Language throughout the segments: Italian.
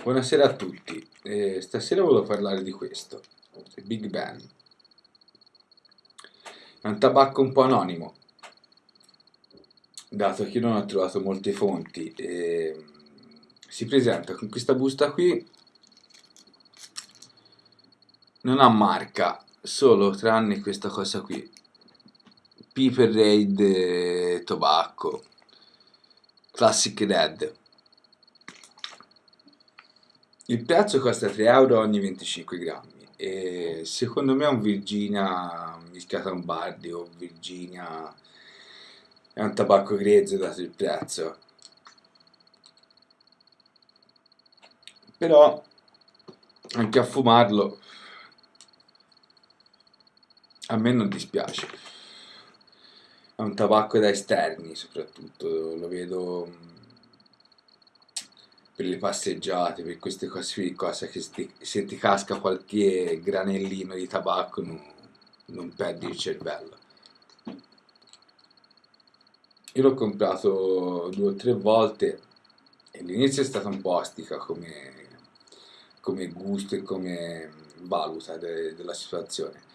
Buonasera a tutti, eh, stasera volevo parlare di questo, Big Ben. È un tabacco un po' anonimo, dato che non ho trovato molte fonti. Eh, si presenta con questa busta qui, non ha marca, solo tranne questa cosa qui, Piper Raid eh, Tobacco, Classic Red il prezzo costa 3 euro ogni 25 grammi e secondo me un Virginia mischiato a un Bardi o Virginia è un tabacco grezzo dato il prezzo. Però anche a fumarlo a me non dispiace. È un tabacco da esterni soprattutto, lo vedo per le passeggiate, per queste cose, cose che sti, se ti casca qualche granellino di tabacco non, non perdi il cervello. Io l'ho comprato due o tre volte e all'inizio è stata un po' ostica come, come gusto e come valuta de, della situazione.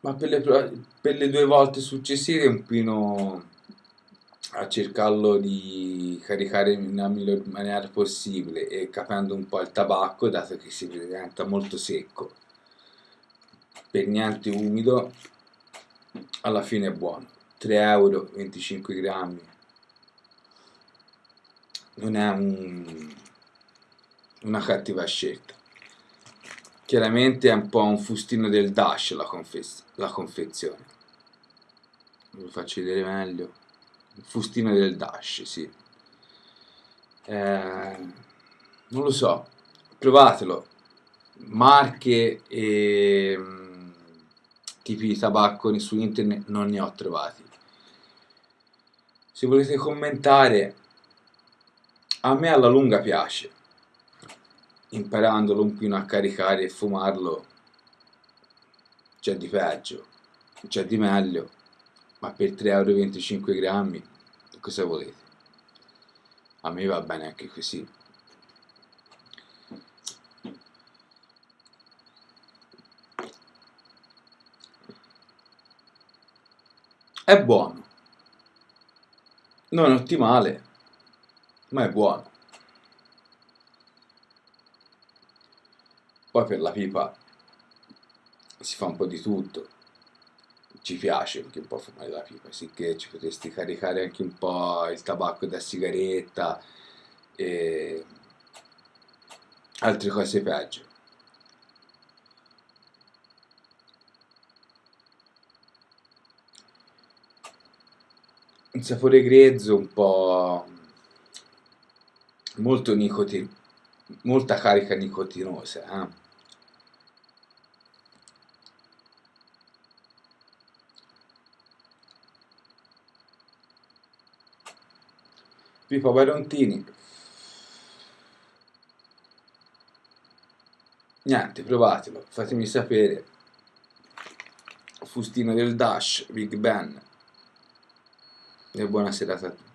Ma per le, per le due volte successive un pino a cercarlo di caricare nella miglior maniera possibile e capendo un po' il tabacco dato che si presenta molto secco. Per niente umido alla fine è buono. 3 euro 25 grammi. Non è un, una cattiva scelta. Chiaramente è un po' un fustino del dash la, la confezione. Ve lo faccio vedere meglio fustino del Dash, sì. Eh, non lo so, provatelo. Marche e mm, tipi di tabacco su internet non ne ho trovati. Se volete commentare, a me alla lunga piace. Imparandolo un pino a caricare e fumarlo c'è di peggio, c'è di meglio ma per 3,25 euro cosa volete? A me va bene anche così. È buono. Non è ottimale, ma è buono. Poi per la pipa si fa un po' di tutto ci piace anche un po' fumare la pipa, sicché ci potresti caricare anche un po' il tabacco da sigaretta e altre cose peggio. Un sapore grezzo, un po' molto nicotino, molta carica nicotinosa, eh? Pippo Barontini. Niente, provatelo, fatemi sapere. Fustino del Dash, Big Ben. E buona serata a tutti.